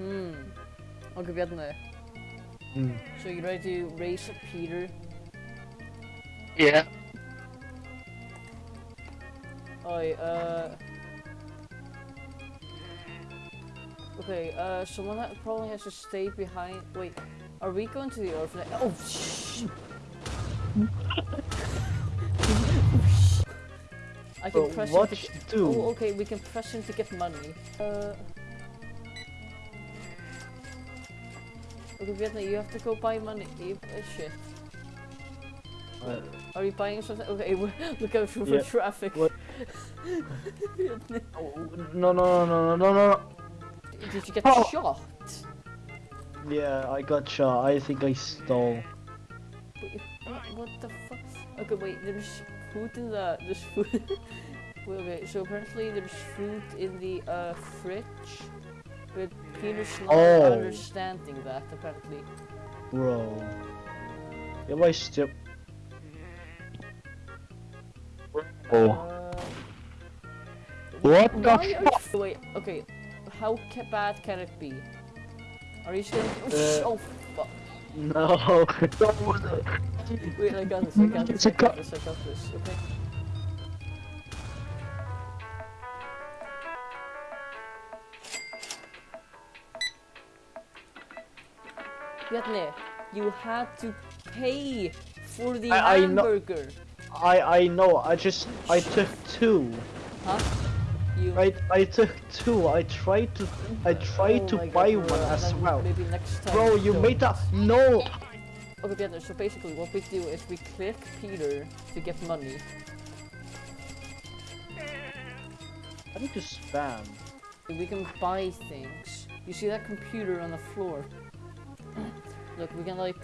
Hmm. Okay, biedny. Mm. So you ready to race Peter? Yeah. Oi, uh... Okay, uh, someone ha probably has to stay behind. Wait, are we going to the orphanage? Oh, shh! I can But press him what to should do? Oh, okay, we can press him to get money. Uh... Okay, Vietnam, you have to go buy money. You, uh, shit. Uh, Are you buying something? Okay, look out for Yeah, traffic. what- oh, no, no, no, no, no, no. Did you get Oh. shot? Yeah, I got shot. I think I stole. Wait, what, what the fuck? Okay, wait, there's food in the. There's food. wait, okay, so apparently there's food in the uh, fridge. But Peter's not Oh. understanding that, apparently. Bro. Am I stupid? Oh. Uh, What the fuck? Wait, okay, how ca bad can it be? Are you still. Uh, oh, fuck. No. Wait, I got this, I got this, I got this, I got this, okay. You had to pay for the I- I know- hamburger, I I know. I just I took two. huh? You. I I took two. I tried to I tried Oh to God, buy bro, one as well. Maybe next time. Bro, you don't. made that no. Okay, so basically what we do is we click Peter to get money. I need to spam. We can buy things. You see that computer on the floor? Look, we can like,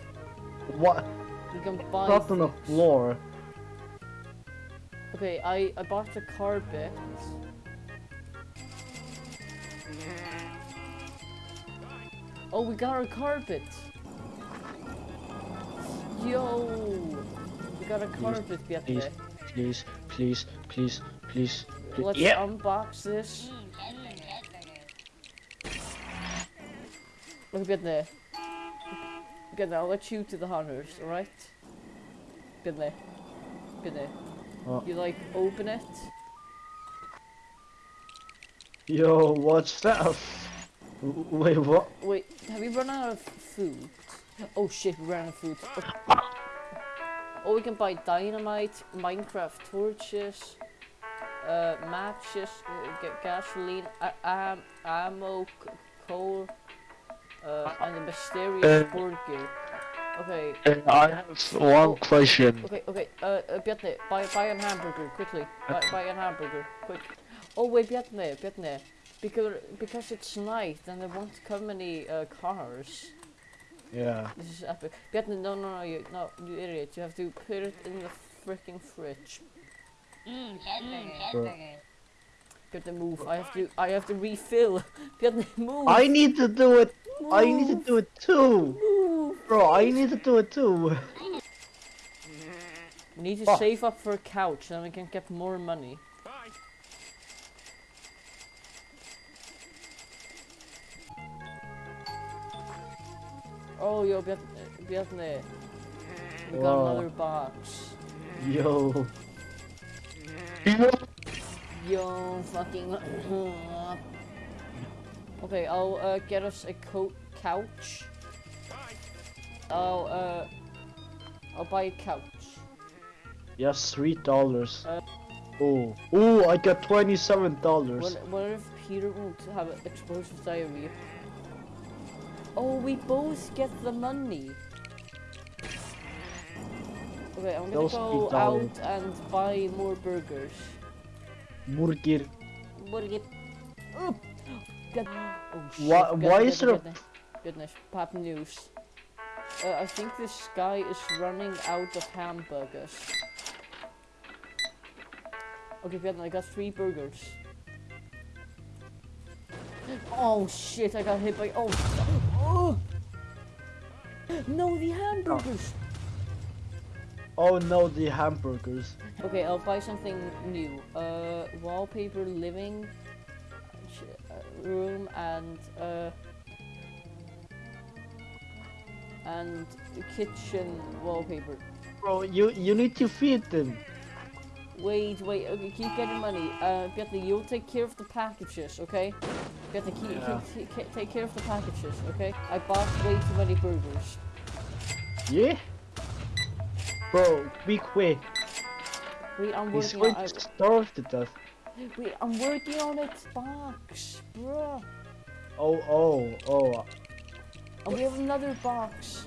What? we can buy Not on the floor. Okay, I, I bought the carpet. Oh, we got our carpet! Yo! We got a carpet, please, Vietnam. Please, please, please, please, please. Let's yeah. unbox this. Look, Vietnam. Vietnam, I'll let you to the hunters, alright? Vietnam. Vietnam. What? You like, open it. Yo, what's that? Wait, what? Wait, have you run out of food? Oh shit, we ran out of food. Oh, oh we can buy dynamite, Minecraft torches, uh, matches, uh, gasoline, ammo, coal, uh, and a mysterious Uh, burger. Okay, I have one Oh. question. okay, okay, uh, uh Bjarni, buy, buy a hamburger, quickly. Buy, buy a hamburger, quick. Oh wait, Bjarni, Bjarni. Because, because it's night and there won't come any uh, cars. Yeah. This is epic. Bjarni, no, no, no, you, no, you idiot. You have to put it in the freaking fridge. Bro. Bjarni, move. I have to, I have to refill. Bjarni, move. I need to do it. I need to do it too. Move. Bro, I need to do it too. We need to Fuck. save up for a couch, then we can get more money. Oh, yo, Bjarni. We got Wow. another box. Yo. Yo, fucking. okay, I'll uh, get us a coat couch. I'll uh, I'll buy a couch. Yes, three dollars. Uh, Oh, oh, I got twenty-seven dollars. What, what if Peter won't have an explosive diarrhea? Oh, we both get the money. Okay, I'm gonna Those go out and buy more burgers. Burger. Burger. Oh, Oh shit. Why- goodness, is there a- goodness, Goodness, pop news. Uh, I think this guy is running out of hamburgers. Okay, Vietnam, I got three burgers. Oh shit, I got hit by. Oh! oh. No, the hamburgers! Oh no, the hamburgers. Okay, I'll buy something new. Uh, wallpaper, living uh, room, and uh, and kitchen wallpaper. Bro, you you need to feed them. Wait, wait, okay, keep getting money. Uh, Bjarni, you'll take care of the packages, okay? Bjarni, keep, Yeah. keep, keep, take care of the packages, okay? I bought way too many burgers. Yeah. Bro, be quick. Wait, I'm He's working going on to starve to death. Wait, I'm working on it, box, bruh. Oh, oh, oh. And we have another box.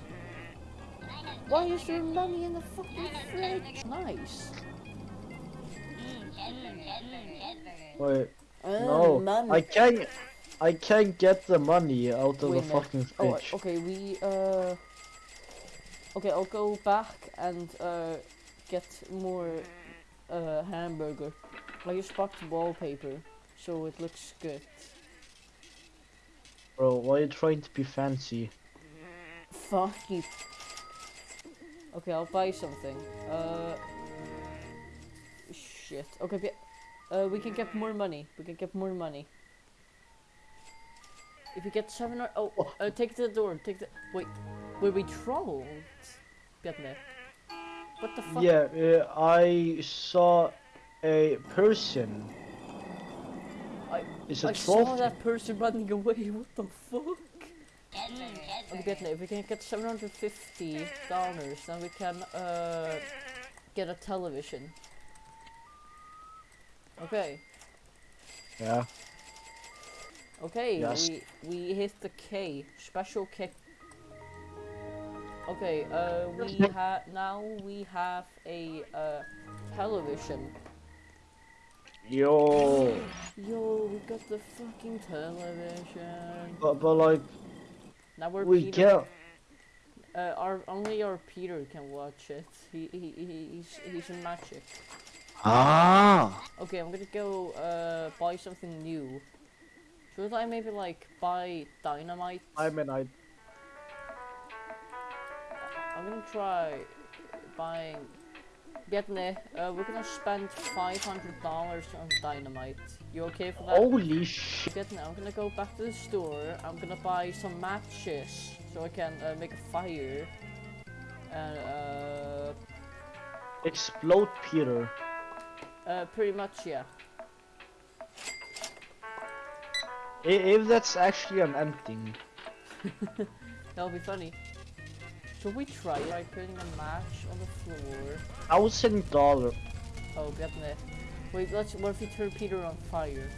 Why is there money in the fucking fridge? Nice. Wait, Uh, no. money. I can't. I can't get the money out of Wait the a minute. fucking Oh, okay, we, uh... Okay, I'll go back and, uh, get more, uh, hamburger. I just bought the wallpaper, so it looks good. Bro, why are you trying to be fancy? Fuck you. Okay, I'll buy something. Uh... Shit. Okay, uh, we can get more money. We can get more money. If you get seven or- oh, uh, take the door, take the- wait. Were we trolled? Bjarni. What the fuck? Yeah, uh, I saw a person. I- It's a I troll. saw that person running away, what the fuck? Okay, Bjarni, if we can get 750 dollars, then we can, uh, get a television. Okay. Yeah. Okay, Yes. we we hit the K, special K. Okay, uh, we have now we have a uh, television. Yo. Yo, we got the fucking television. But, but like, Now we're we Peter. get. Uh, our only our Peter can watch it. He he, he he's he's in magic. Ah. Okay, I'm gonna go uh buy something new. Should I maybe like buy dynamite? I mean, I. I'm gonna try buying. Bjarni, uh, we're gonna spend five hundred dollars on dynamite. You okay for that? Holy shit. Bjarni, I'm gonna go back to the store. I'm gonna buy some matches so I can uh, make a fire. And uh, Explode Peter. uh, pretty much yeah. If that's actually an ending. That'll be funny. Should we try by putting a match on the floor? Thousand dollar. Oh, Bjarni. Wait, let's. What if we turn Peter on fire?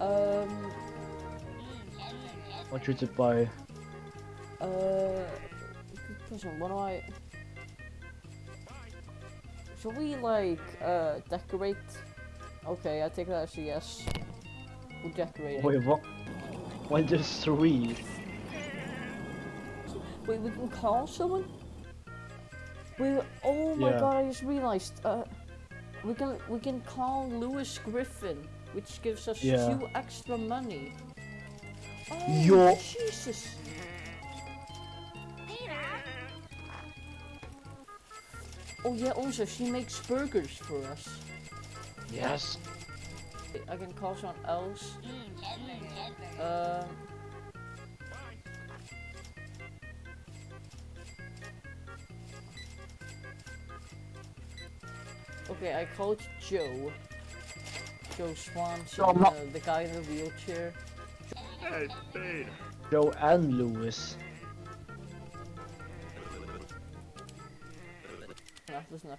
Um. Want you to buy. Uh, question. What do I? Should we like uh decorate? Okay, I take that as a yes. We'll decorate. it. Wait, what? Why there's three? Wait, we can call someone. Wait, oh my Yeah. god! I just realized. Uh, we can we can call Lois Griffin, which gives us Yeah. two extra money. Oh Yo. Jesus! Oh yeah, also she makes burgers for us. Yes. I can call someone else. Um. Okay, I called Joe. Joe Swanson, No, uh, the guy in the wheelchair. Hey, Peter. Joe and Lois. No, listen up.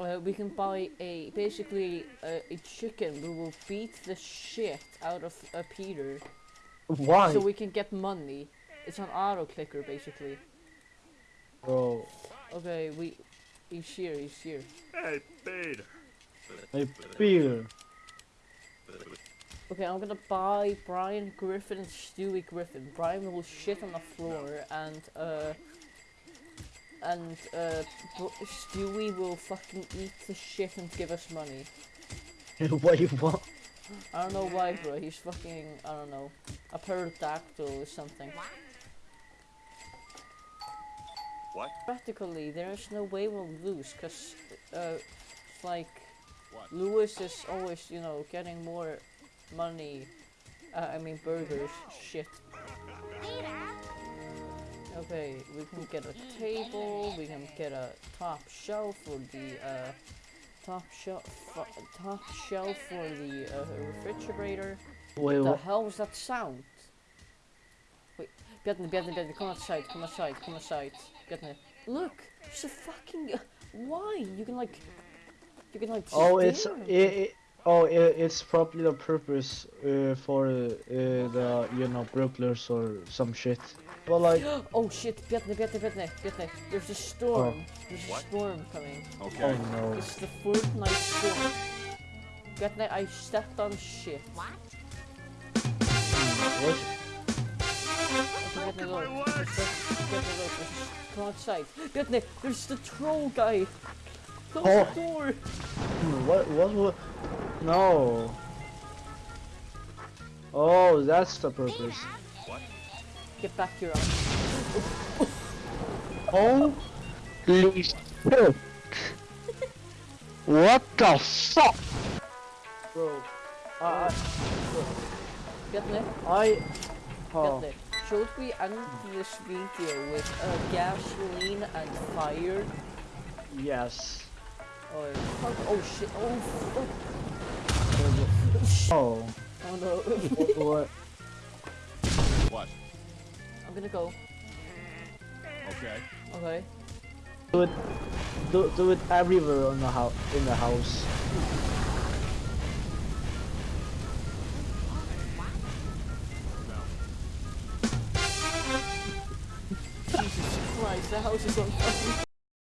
Uh, we can buy a basically uh, a chicken. We will beat the shit out of uh, Peter, Why? so we can get money. It's an auto clicker basically. Bro. Okay, we. He's here. He's here. Hey, Peter. Hey, Peter. Okay, I'm gonna buy Brian Griffin and Stewie Griffin. Brian will shit on the floor, and uh, and uh, Stewie will fucking eat the shit and give us money. what do you want? I don't know why, bro. He's fucking. I don't know. A pterodactyl or something. What? Practically, there is no way we'll lose, cause uh, like What? Lois is always, you know, getting more money. Uh, I mean burgers. Shit. Okay, we can get a table. We can get a top shelf for the uh, top shelf. Top shelf for the uh, refrigerator. Wait, what the what? hell was that sound? Wait, Bjarni, Bjarni, Bjarni, come outside, come outside, come outside. Bjarni, look, there's a fucking. Why? You can like. You can like. Oh, it's it, it, oh it, it's probably the purpose uh, for uh, the you know burglars or some shit. But like, Oh shit, Bjarni, Bjarni, Bjarni, Bjarni. There's a storm. There's a What? storm coming. Okay. oh no. It's the Fortnite storm. Bjarni, I stepped on shit. What? Okay, outside. Bjarni, there's the troll guy. Close Oh. the door. What? What? What? No. Oh, that's the purpose. What? Get back here. Al. Oh, what the fuck, bro? Uh, I, Bjarni, I, oh, Bjarni. Should we end this video with uh, gasoline and fire? yes. Or fuck? Oh shit! Oh fuck! Oh, Oh no! what? What? I'm gonna go. Okay. Okay. Do it, do, do it everywhere in the house. In the house. Jesus Christ! The house is on fire.